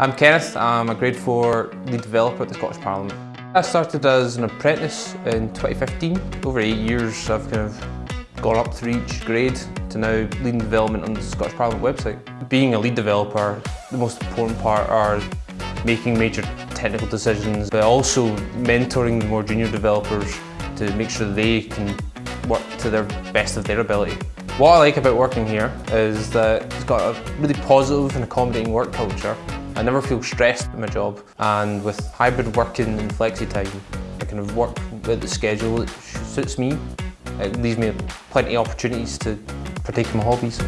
I'm Kenneth, I'm a grade 4 lead developer at the Scottish Parliament. I started as an apprentice in 2015. Over eight years I've kind of gone up through each grade to now leading development on the Scottish Parliament website. Being a lead developer, the most important part are making major technical decisions, but also mentoring the more junior developers to make sure they can work to their best of their ability. What I like about working here is that it's got a really positive and accommodating work culture. I never feel stressed at my job and with hybrid working and flexi time I kind of work with the schedule that suits me. It leaves me plenty of opportunities to partake in my hobbies.